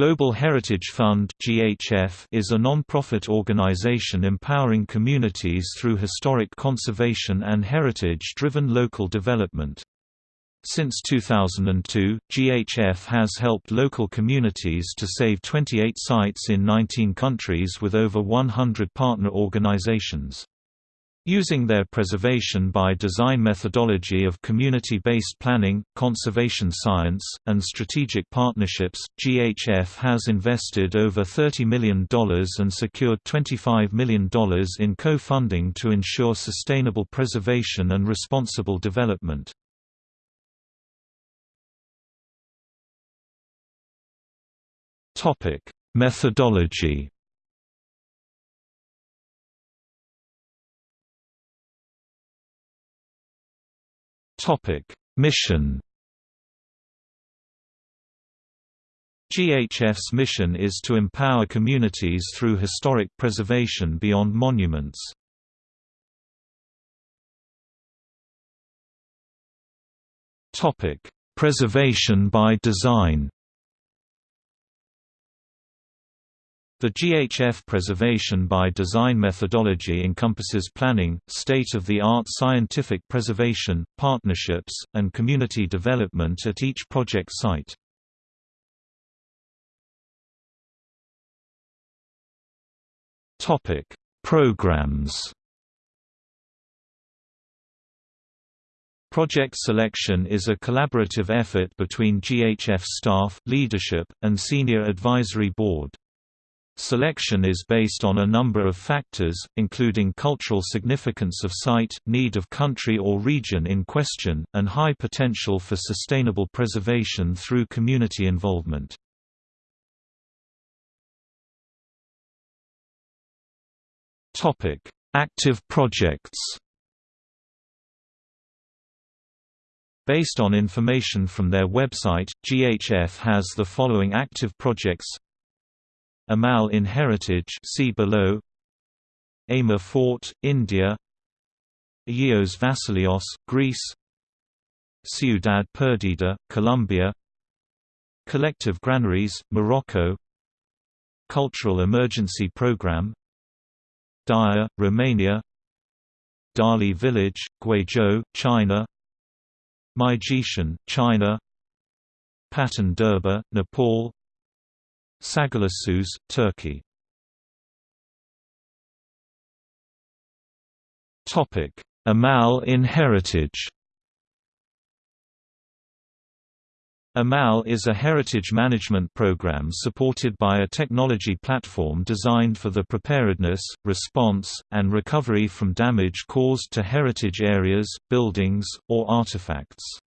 Global Heritage Fund is a non-profit organization empowering communities through historic conservation and heritage-driven local development. Since 2002, GHF has helped local communities to save 28 sites in 19 countries with over 100 partner organizations. Using their preservation by design methodology of community-based planning, conservation science, and strategic partnerships, GHF has invested over $30 million and secured $25 million in co-funding to ensure sustainable preservation and responsible development. Methodology Topic: Mission. GHF's mission is to empower communities through historic preservation beyond monuments. Topic: Preservation by design. The GHF Preservation by Design methodology encompasses planning, state-of-the-art scientific preservation, partnerships, and community development at each project site. Topic: Programs Project selection is a collaborative effort between GHF staff leadership, and senior advisory board. Selection is based on a number of factors, including cultural significance of site, need of country or region in question, and high potential for sustainable preservation through community involvement. Active projects Based on information from their website, GHF has the following active projects Amal in Heritage see below. Amer Fort, India. Agios Vasilios, Greece. Ciudad Perdida, Colombia. Collective Granaries, Morocco. Cultural Emergency Program. Daia, Romania. Dali Village, Guizhou, China. Maijishan, China. Patan Durbar, Nepal Sagalassos, Turkey Amal in heritage Amal is a heritage management program supported by a technology platform designed for the preparedness, response, and recovery from damage caused to heritage areas, buildings, or artifacts.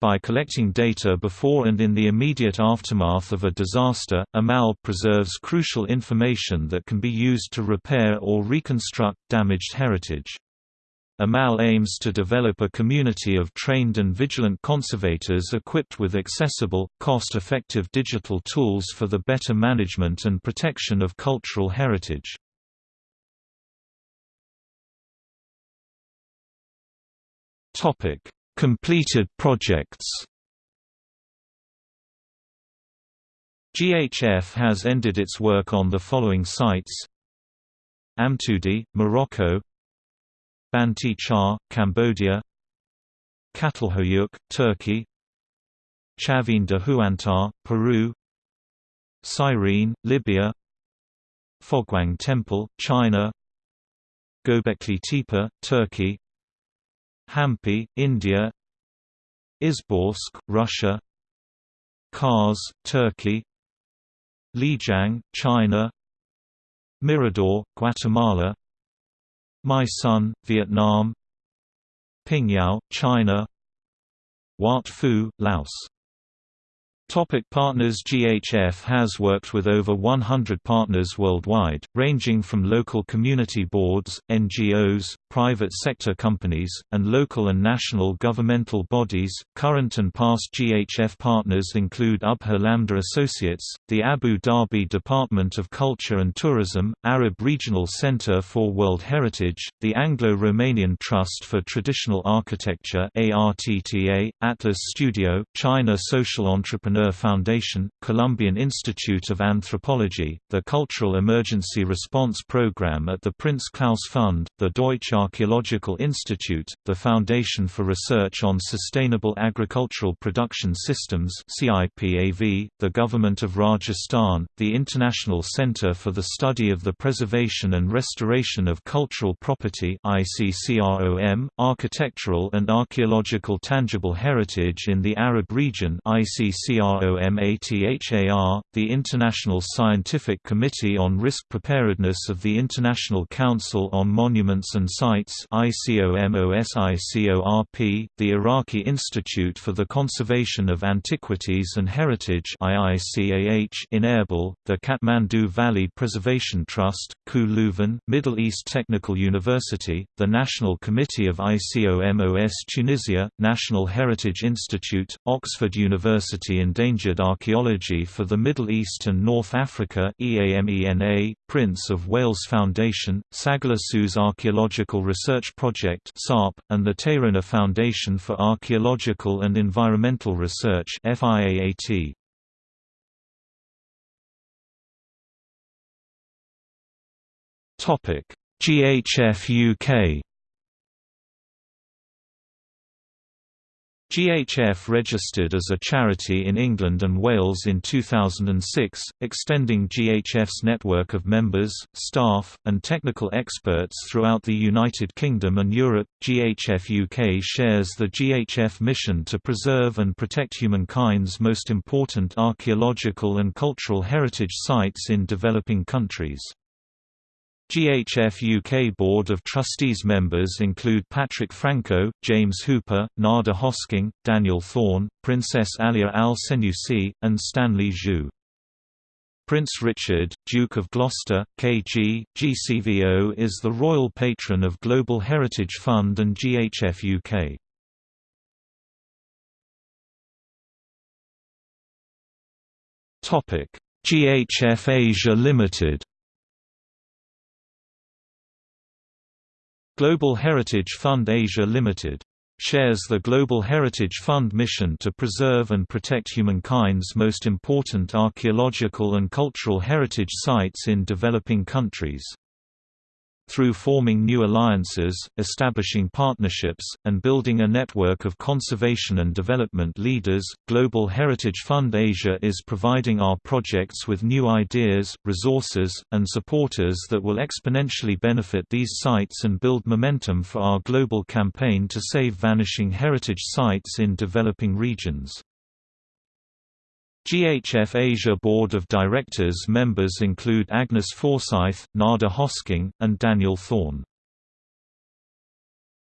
By collecting data before and in the immediate aftermath of a disaster, AMAL preserves crucial information that can be used to repair or reconstruct damaged heritage. AMAL aims to develop a community of trained and vigilant conservators equipped with accessible, cost-effective digital tools for the better management and protection of cultural heritage. Topic: Completed projects. GHF has ended its work on the following sites. Amtoudi, Morocco. Banteay Chhmar, Cambodia. Çatalhöyük, Turkey. Chavín de Huántar, Peru. Cyrene, Libya. Foguang Temple, China. Göbekli Tepe, Turkey Hampi, India Izborsk, Russia Kars, Turkey Lijiang, China Mirador, Guatemala My Son, Vietnam Pingyao, China Wat Phu, Laos Topic partners GHF has worked with over 100 partners worldwide, ranging from local community boards, NGOs, private sector companies, and local and national governmental bodies. Current and past GHF partners include Abha Lambah Associates, the Abu Dhabi Department of Culture and Tourism, Arab Regional Center for World Heritage, the Anglo-Romanian Trust for Traditional Architecture ARTTA, Atlas Studio, China Social Entrepreneur Ur Foundation, Colombian Institute of Anthropology, the Cultural Emergency Response Program at the Prince Claus Fund, the Deutsche Archaeological Institute, the Foundation for Research on Sustainable Agricultural Production Systems the Government of Rajasthan, the International Centre for the Study of the Preservation and Restoration of Cultural Property ICCROM, Architectural and Archaeological Tangible Heritage in the Arab Region ICCROMATHAR, the International Scientific Committee on Risk Preparedness of the International Council on Monuments and Sites ICOMOSICORP, the Iraqi Institute for the Conservation of Antiquities and Heritage in Erbil, the Kathmandu Valley Preservation Trust, KU Leuven, Middle East Technical University, the National Committee of ICOMOS Tunisia, National Heritage Institute, Oxford University Endangered Archaeology for the Middle East and North Africa EAMENA, Prince of Wales Foundation, Sagalassos Archaeological Research Project SARP, and the Tayrona Foundation for Archaeological and Environmental Research FIAAT. GHF UK GHF registered as a charity in England and Wales in 2006, extending GHF's network of members, staff, and technical experts throughout the United Kingdom and Europe. GHF UK shares the GHF mission to preserve and protect humankind's most important archaeological and cultural heritage sites in developing countries. GHF UK Board of Trustees members include Patrick Franco, James Hooper, Nada Hosking, Daniel Thorne, Princess Alia Al Senussi, and Stanley Zhu. Prince Richard, Duke of Gloucester, KG, GCVO is the royal patron of Global Heritage Fund and GHF UK. GHF Asia Limited Global Heritage Fund Asia Limited shares the Global Heritage Fund mission to preserve and protect humankind's most important archaeological and cultural heritage sites in developing countries through forming new alliances, establishing partnerships, and building a network of conservation and development leaders, Global Heritage Fund Asia is providing our projects with new ideas, resources, and supporters that will exponentially benefit these sites and build momentum for our global campaign to save vanishing heritage sites in developing regions. GHF Asia Board of Directors members include Agnes Forsyth, Nada Hosking, and Daniel Thorne.